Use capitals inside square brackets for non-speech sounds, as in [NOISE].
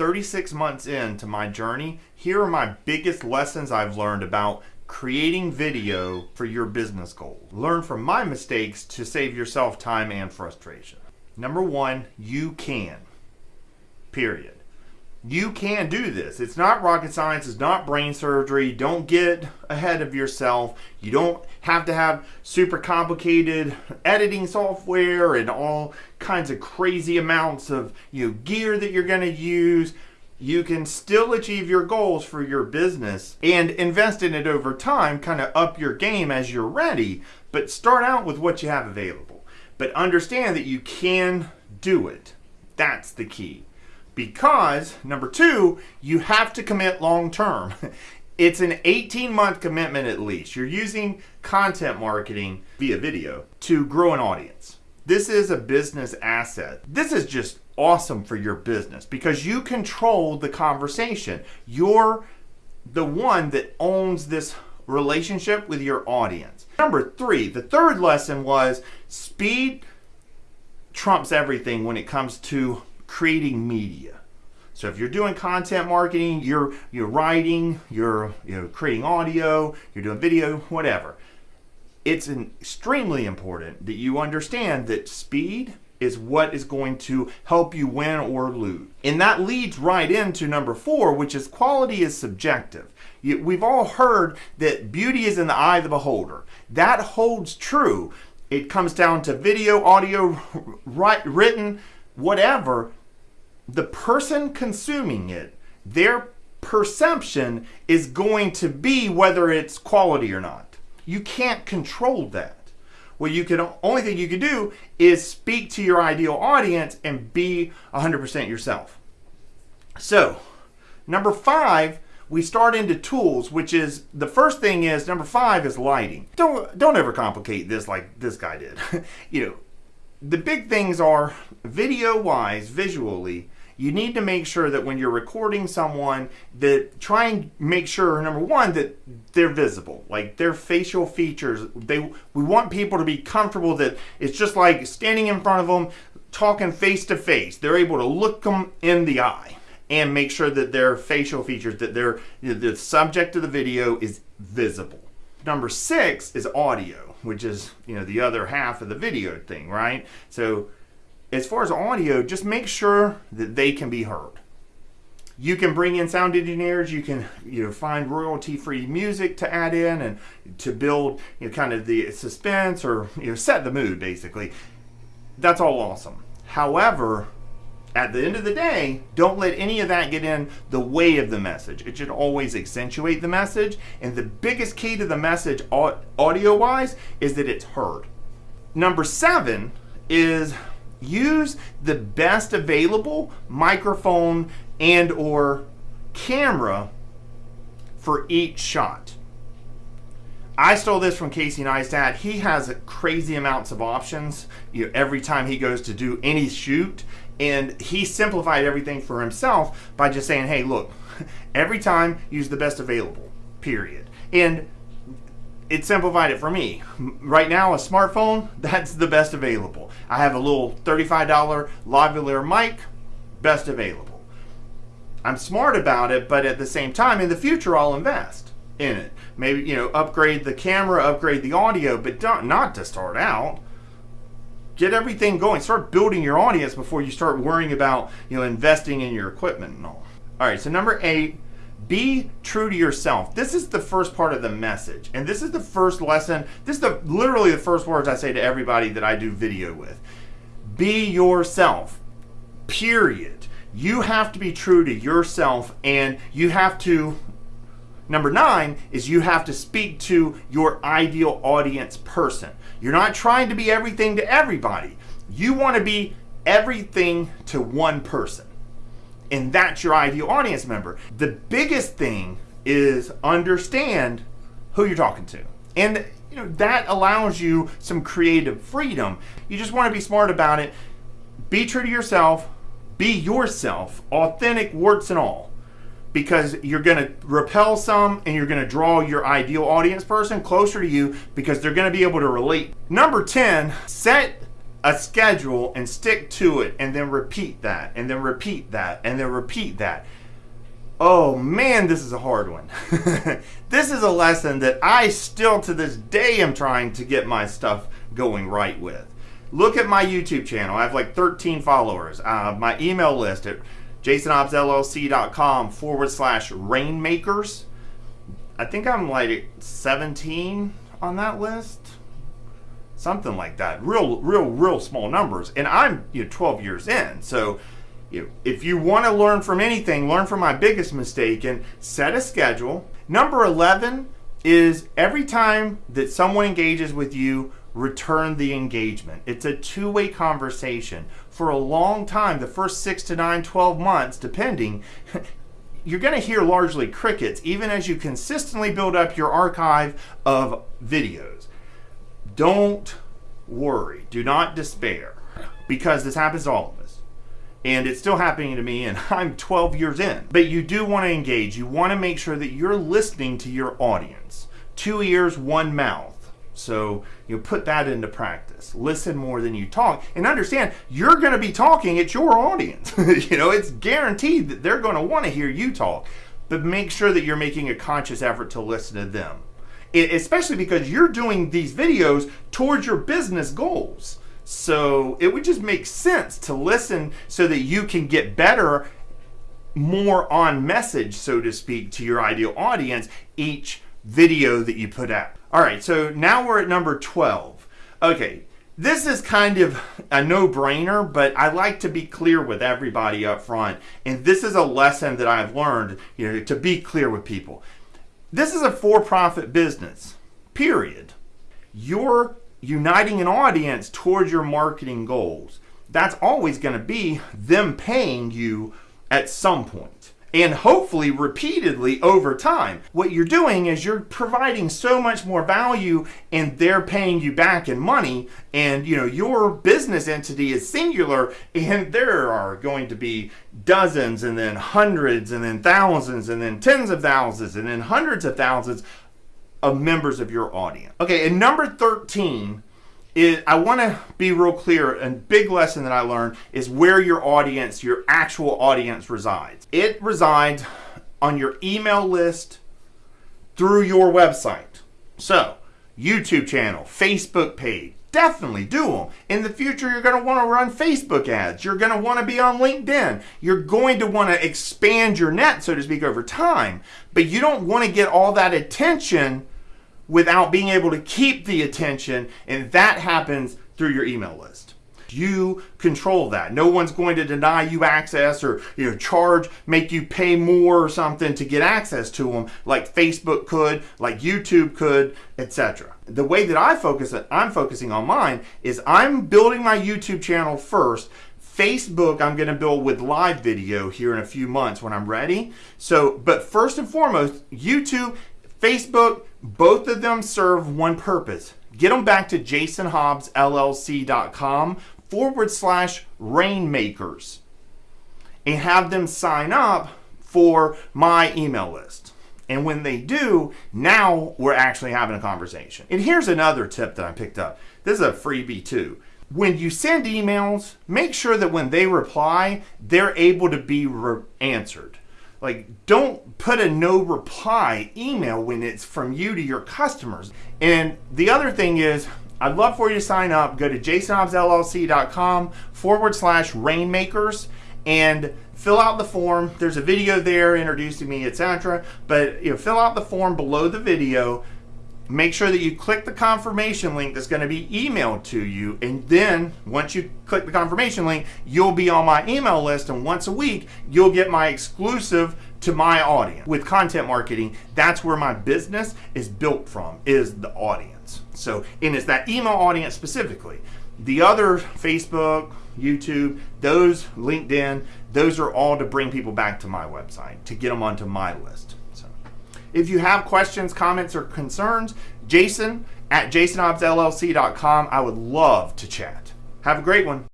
36 months into my journey, here are my biggest lessons I've learned about creating video for your business goals. Learn from my mistakes to save yourself time and frustration. Number one, you can. Period. You can do this. It's not rocket science, it's not brain surgery. Don't get ahead of yourself. You don't have to have super complicated editing software and all kinds of crazy amounts of you know, gear that you're going to use you can still achieve your goals for your business and invest in it over time, kind of up your game as you're ready, but start out with what you have available. But understand that you can do it. That's the key. Because, number two, you have to commit long term. [LAUGHS] It's an 18 month commitment at least. You're using content marketing via video to grow an audience. This is a business asset. This is just awesome for your business because you control the conversation. You're the one that owns this relationship with your audience. Number three, the third lesson was speed trumps everything when it comes to creating media. So if you're doing content marketing, you're you're writing, you're you know creating audio, you're doing video, whatever. It's extremely important that you understand that speed is what is going to help you win or lose. And that leads right into number four, which is quality is subjective. we've all heard that beauty is in the eye of the beholder. That holds true. It comes down to video, audio, write, written, whatever. The person consuming it, their perception is going to be whether it's quality or not. You can't control that. Well, you can only thing you can do is speak to your ideal audience and be 100% yourself. So, number five, we start into tools, which is the first thing is number five is lighting. Don't don't ever complicate this like this guy did. [LAUGHS] you know, the big things are video wise, visually you need to make sure that when you're recording someone that try and make sure number one that they're visible. Like their facial features they we want people to be comfortable that it's just like standing in front of them talking face to face. They're able to look them in the eye and make sure that their facial features that their the subject of the video is visible. Number six is audio which is you know the other half of the video thing right? So as far as audio, just make sure that they can be heard. You can bring in sound engineers. You can you know find royalty-free music to add in and to build you know kind of the suspense or you know set the mood basically. That's all awesome. However, at the end of the day, don't let any of that get in the way of the message. It should always accentuate the message. And the biggest key to the message audio wise is that it's heard. Number seven is use the best available microphone and or camera for each shot. I stole this from Casey Neistat. He has crazy amounts of options you know, every time he goes to do any shoot. And he simplified everything for himself by just saying, hey, look, [LAUGHS] every time use the best available, period. And it simplified it for me. Right now, a smartphone, [LAUGHS] that's the best available. I have a little $35 lavalier mic, best available. I'm smart about it, but at the same time, in the future, I'll invest in it. Maybe, you know, upgrade the camera, upgrade the audio, but don't, not to start out. Get everything going. Start building your audience before you start worrying about, you know, investing in your equipment and all. All right, so number eight, be true to yourself. This is the first part of the message. And this is the first lesson. This is the literally the first words I say to everybody that I do video with. Be yourself. Period. You have to be true to yourself and you have to Number nine is you have to speak to your ideal audience person. You're not trying to be everything to everybody. You want to be everything to one person and that's your ideal audience member. The biggest thing is understand who you're talking to. And you know that allows you some creative freedom. You just want to be smart about it. Be true to yourself, be yourself, authentic warts and all. Because you're going to repel some and you're going to draw your ideal audience person closer to you because they're going to be able to relate. Number 10, set a schedule and stick to it and then repeat that and then repeat that and then repeat that. Oh man, this is a hard one. [LAUGHS] this is a lesson that I still to this day am trying to get my stuff going right with. Look at my YouTube channel. I have like 13 followers. Uh, my email list at jasonhobbsllc.com forward slash rainmakers. I think I'm like 17 on that list something like that. Real, real, real small numbers. And I'm you know 12 years in, so you know, if you want to learn from anything, learn from my biggest mistake and set a schedule. Number 11 is every time that someone engages with you, return the engagement. It's a two-way conversation. For a long time, the first six to nine, 12 months, depending, [LAUGHS] you're going to hear largely crickets, even as you consistently build up your archive of videos. Don't worry. Do not despair because this happens to all of us. And it's still happening to me, and [LAUGHS] I'm 12 years in. But you do want to engage. You want to make sure that you're listening to your audience. Two ears, one mouth. So you put that into practice. Listen more than you talk, and understand you're going to be talking. It's your audience. [LAUGHS] you know, it's guaranteed that they're going to want to hear you talk. But make sure that you're making a conscious effort to listen to them especially because you're doing these videos towards your business goals. So it would just make sense to listen so that you can get better, more on message, so to speak, to your ideal audience each video that you put out. All right, so now we're at number 12. Okay, this is kind of a no-brainer, but I like to be clear with everybody up front. And this is a lesson that I've learned, you know, to be clear with people. This is a for-profit business, period. You're uniting an audience towards your marketing goals. That's always going to be them paying you at some point and hopefully repeatedly over time. What you're doing is you're providing so much more value and they're paying you back in money and you know your business entity is singular and there are going to be dozens and then hundreds and then thousands and then tens of thousands and then hundreds of thousands of members of your audience. Okay, and number 13 is I want to be real clear and big lesson that I learned is where your audience, your actual audience resides. It resides on your email list through your website. So, YouTube channel, Facebook page, definitely do them. In the future, you're going to want to run Facebook ads. You're going to want to be on LinkedIn. You're going to want to expand your net, so to speak, over time. But you don't want to get all that attention without being able to keep the attention, and that happens through your email list. You control that. No one's going to deny you access or you know charge, make you pay more or something to get access to them, like Facebook could, like YouTube could, etc. The way that I focus, I'm focusing on mine is I'm building my YouTube channel first. Facebook, I'm going to build with live video here in a few months when I'm ready. So, but first and foremost, YouTube, Facebook, both of them serve one purpose. Get them back to jasonhobbsllc.com forward slash rainmakers and have them sign up for my email list. And when they do, now we're actually having a conversation. And here's another tip that I picked up. This is a freebie too. When you send emails, make sure that when they reply, they're able to be answered. Like, don't put a no reply email when it's from you to your customers. And the other thing is, I'd love for you to sign up. Go to jasonhobbsllc.com forward slash rainmakers and fill out the form. There's a video there introducing me, etc. But you know, fill out the form below the video make sure that you click the confirmation link that's going to be emailed to you and then once you click the confirmation link you'll be on my email list and once a week you'll get my exclusive to my audience. With content marketing that's where my business is built from is the audience. So and it's that email audience specifically. The other facebook youtube those linkedin those are all to bring people back to my website to get them onto my list if you have questions, comments, or concerns, Jason at jasonhobbsllc.com. I would love to chat. Have a great one.